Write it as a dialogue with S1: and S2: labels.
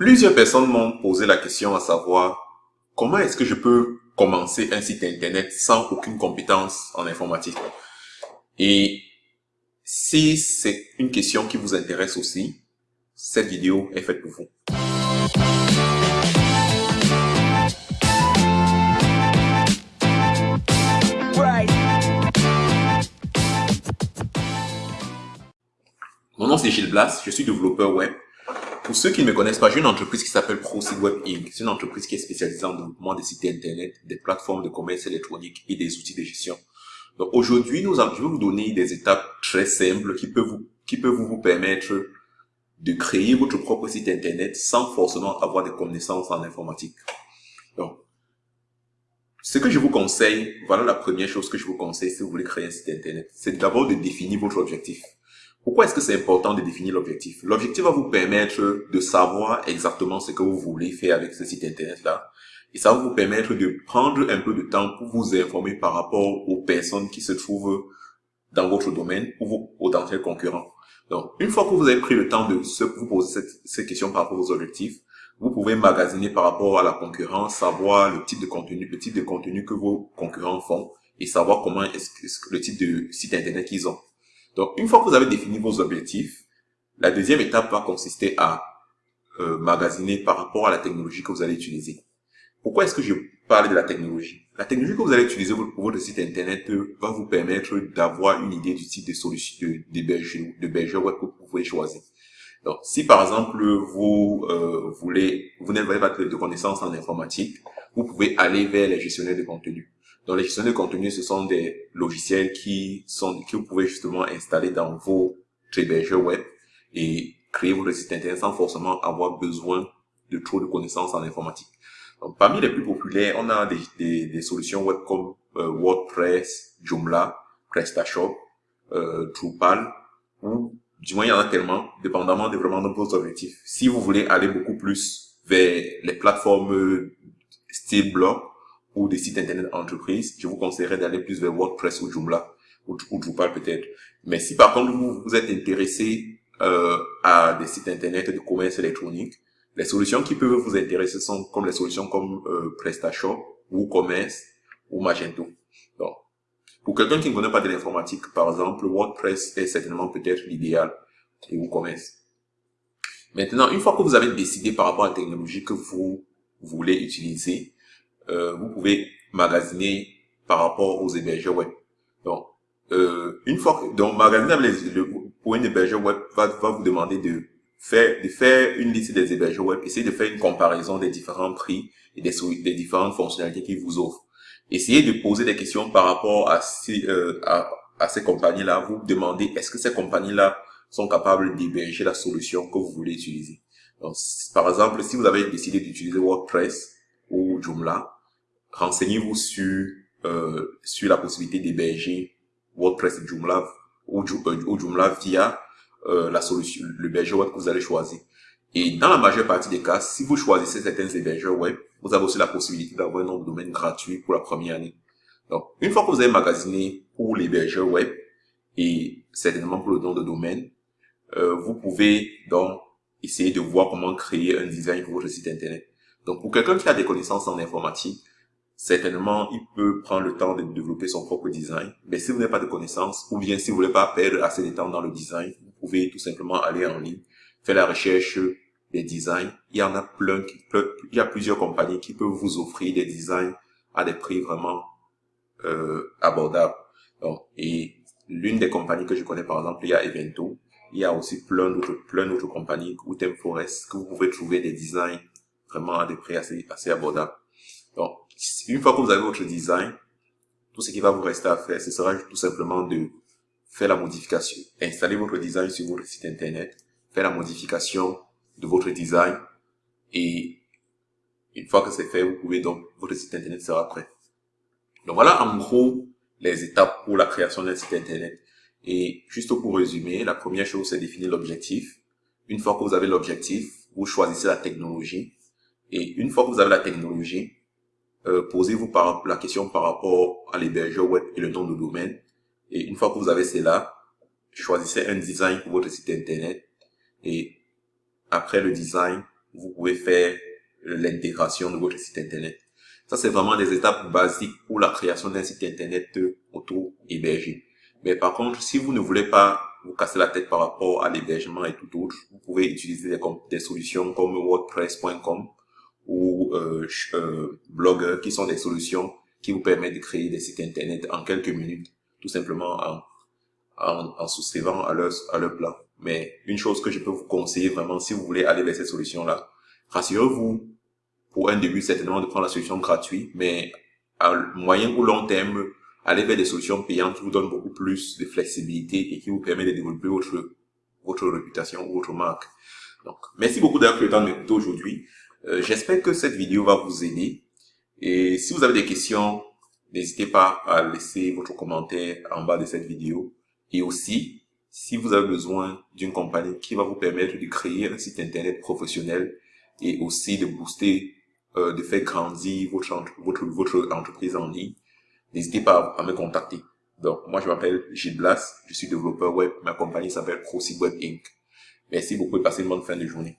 S1: Plusieurs personnes m'ont posé la question à savoir comment est-ce que je peux commencer un site internet sans aucune compétence en informatique? Et si c'est une question qui vous intéresse aussi, cette vidéo est faite pour vous. Mon nom c'est Gilles Blas, je suis développeur web pour ceux qui ne me connaissent pas, j'ai une entreprise qui s'appelle ProSiteWeb Inc. C'est une entreprise qui est spécialisée en développement des sites internet, des plateformes de commerce électronique et des outils de gestion. Donc aujourd'hui, nous allons, je vais vous donner des étapes très simples qui peuvent vous, qui peuvent vous permettre de créer votre propre site internet sans forcément avoir des connaissances en informatique. Donc, ce que je vous conseille, voilà la première chose que je vous conseille si vous voulez créer un site internet, c'est d'abord de définir votre objectif. Pourquoi est-ce que c'est important de définir l'objectif? L'objectif va vous permettre de savoir exactement ce que vous voulez faire avec ce site internet-là. Et ça va vous permettre de prendre un peu de temps pour vous informer par rapport aux personnes qui se trouvent dans votre domaine ou vos potentiels concurrents. Donc, une fois que vous avez pris le temps de se, vous poser cette, ces questions par rapport aux objectifs, vous pouvez magasiner par rapport à la concurrence, savoir le type de contenu, le type de contenu que vos concurrents font et savoir comment est-ce que le type de site internet qu'ils ont. Donc, une fois que vous avez défini vos objectifs, la deuxième étape va consister à euh, magasiner par rapport à la technologie que vous allez utiliser. Pourquoi est-ce que je parle de la technologie? La technologie que vous allez utiliser pour votre site internet va vous permettre d'avoir une idée du type de solution de, berger web que vous pouvez choisir. Donc, si par exemple vous euh, voulez, vous n'avez pas de connaissances en informatique, vous pouvez aller vers les gestionnaires de contenu. Donc, les gestionnaires de contenu, ce sont des logiciels qui sont, que vous pouvez justement installer dans vos hébergeurs web et créer votre site internet sans forcément avoir besoin de trop de connaissances en informatique. Donc, parmi les plus populaires, on a des, des, des solutions web comme euh, WordPress, Joomla, PrestaShop, euh, Drupal, ou du moins il y en a tellement, dépendamment de vraiment de vos objectifs. Si vous voulez aller beaucoup plus vers les plateformes style blog, ou des sites internet entreprises, je vous conseillerais d'aller plus vers WordPress ou Joomla ou, Drupal peut-être. Mais si par contre vous, vous êtes intéressé euh, à des sites internet de commerce électronique, les solutions qui peuvent vous intéresser sont comme les solutions comme euh, PrestaShop, WooCommerce ou Magento. Donc, pour quelqu'un qui ne connaît pas de l'informatique, par exemple, WordPress est certainement peut-être l'idéal et WooCommerce. Maintenant, une fois que vous avez décidé par rapport à la technologie que vous voulez utiliser, euh, vous pouvez magasiner par rapport aux hébergeurs web. Donc, euh, une fois que, donc magasiner pour un hébergeur web va, va vous demander de faire, de faire une liste des hébergeurs web, essayer de faire une comparaison des différents prix et des, des différentes fonctionnalités qu'ils vous offrent. Essayez de poser des questions par rapport à ces, euh, à ces compagnies-là. Vous demandez est-ce que ces compagnies-là sont capables d'héberger la solution que vous voulez utiliser? Donc, par exemple, si vous avez décidé d'utiliser WordPress ou Joomla, renseignez-vous sur euh, sur la possibilité d'héberger WordPress Joomla ou, euh, ou Joomla via euh, la solution, le hébergeur web que vous allez choisir. Et dans la majeure partie des cas, si vous choisissez certains hébergeurs web, vous avez aussi la possibilité d'avoir un nom de domaine gratuit pour la première année. Donc, une fois que vous avez magasiné pour l'hébergeur web et certainement pour le nom de domaine, euh, vous pouvez donc essayer de voir comment créer un design pour votre site internet. Donc, pour quelqu'un qui a des connaissances en informatique, certainement, il peut prendre le temps de développer son propre design. Mais si vous n'avez pas de connaissances, ou bien si vous voulez pas perdre assez de temps dans le design, vous pouvez tout simplement aller en ligne, faire la recherche des designs. Il y en a plein, il y a plusieurs compagnies qui peuvent vous offrir des designs à des prix vraiment euh, abordables. Et l'une des compagnies que je connais, par exemple, il y a Evento. Il y a aussi plein d'autres, plein d'autres compagnies, ou Forest, que vous pouvez trouver des designs vraiment à des prix assez, assez abordables. Donc, une fois que vous avez votre design, tout ce qui va vous rester à faire, ce sera tout simplement de faire la modification, installer votre design sur votre site internet, faire la modification de votre design et une fois que c'est fait, vous pouvez donc, votre site internet sera prêt. Donc voilà en gros les étapes pour la création d'un site internet. Et juste pour résumer, la première chose c'est définir l'objectif. Une fois que vous avez l'objectif, vous choisissez la technologie. Et une fois que vous avez la technologie, euh, posez-vous par la question par rapport à l'hébergeur web et le nom de domaine. Et une fois que vous avez cela, choisissez un design pour votre site internet. Et après le design, vous pouvez faire l'intégration de votre site internet. Ça, c'est vraiment des étapes basiques pour la création d'un site internet auto-hébergé. Mais par contre, si vous ne voulez pas vous casser la tête par rapport à l'hébergement et tout autre, vous pouvez utiliser des, solutions comme WordPress.com ou euh, euh, Blogger, qui sont des solutions qui vous permettent de créer des sites internet en quelques minutes, tout simplement en, en, en souscrivant à leur, à leur plan. Mais une chose que je peux vous conseiller vraiment, si vous voulez aller vers cette solution-là, rassurez-vous, pour un début, certainement de prendre la solution gratuite, mais à moyen ou long terme, aller vers des solutions payantes qui vous donnent beaucoup plus de flexibilité et qui vous permet de développer votre, votre réputation ou votre marque. Donc, merci beaucoup d'avoir pris le temps de aujourd'hui. Euh, j'espère que cette vidéo va vous aider. Et si vous avez des questions, n'hésitez pas à laisser votre commentaire en bas de cette vidéo. Et aussi, si vous avez besoin d'une compagnie qui va vous permettre de créer un site internet professionnel et aussi de booster, euh, de faire grandir votre, votre, votre entreprise en ligne, n'hésitez pas à me contacter. Donc, moi, je m'appelle Gilles Blas, je suis développeur web, ma compagnie s'appelle ProSigWeb Inc. Merci beaucoup et passez une bonne fin de journée.